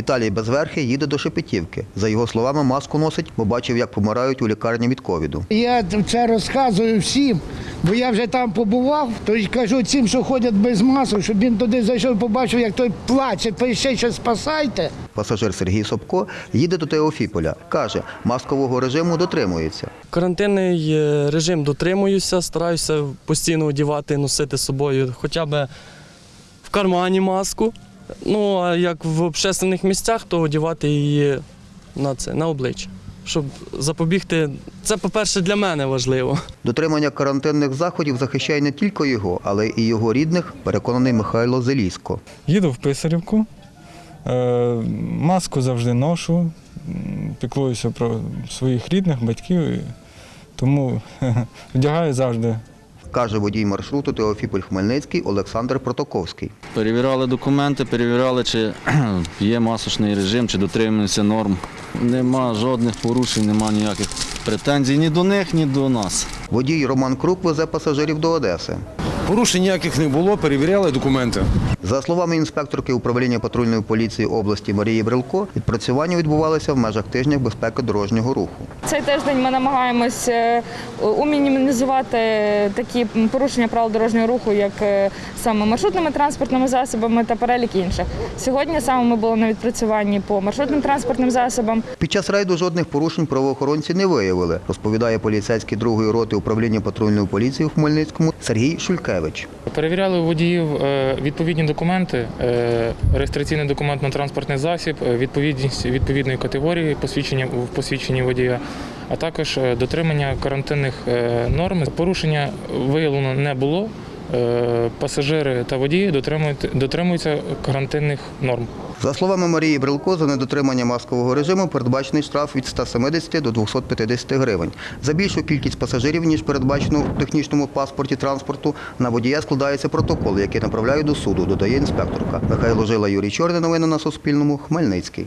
Віталій Безверхий їде до Шепетівки. За його словами, маску носить, бо бачив, як помирають у лікарні від ковіду. Я це розказую всім, бо я вже там побував, то й кажу цим, що ходять без масок, щоб він туди зайшов, побачив, як той плаче, то ще що спасайте. Пасажир Сергій Собко їде до Теофіполя. Каже, маскового режиму дотримується. Карантинний е, режим дотримуюся, стараюся постійно одягати, носити з собою хоча б в кармані маску. Ну, а як в общественних місцях, то одягати її на це, на обличчя. Щоб запобігти, це, по-перше, для мене важливо. Дотримання карантинних заходів захищає не тільки його, але і його рідних, переконаний Михайло Зелісько. Їду в Писарівку, е, маску завжди ношу, піклуюся про своїх рідних, батьків, тому вдягаю завжди Каже водій маршруту Теофіполь Хмельницький Олександр Протоковський. Перевіряли документи, перевіряли, чи є масочний режим, чи дотримуються норм. Нема жодних порушень, нема ніяких претензій ні до них, ні до нас. Водій Роман Крук везе пасажирів до Одеси. Порушень ніяких не було, перевіряли документи. За словами інспекторки управління патрульної поліції області Марії Брилко, відпрацювання відбувалося в межах тижня безпеки дорожнього руху. Цей тиждень ми намагаємось е, умінімізувати такі порушення правил дорожнього руху, як е, саме маршрутними транспортними засобами та перелік інших. Сьогодні саме ми були на відпрацюванні по маршрутним транспортним засобам. Під час рейду жодних порушень правоохоронці не виявили, розповідає поліцейський другої роти управління патрульної поліції у Хмельницькому Сергій Шулькевич. Перевіряли у водіїв е, відповідні документи, е, реєстраційний документ на транспортний засіб, е, відповідність відповідної категорії посвідчення в посвідченні водія, а також дотримання карантинних норм. Порушення виявлено не було. Е, Пасажири та водії дотримуються карантинних норм. За словами Марії Брилко, за недотримання маскового режиму передбачений штраф від 170 до 250 гривень. За більшу кількість пасажирів, ніж передбачено в технічному паспорті транспорту, на водія складається протокол, який направляють до суду, додає інспекторка. Михайло Жила, Юрій Чорний. Новини на Суспільному. Хмельницький.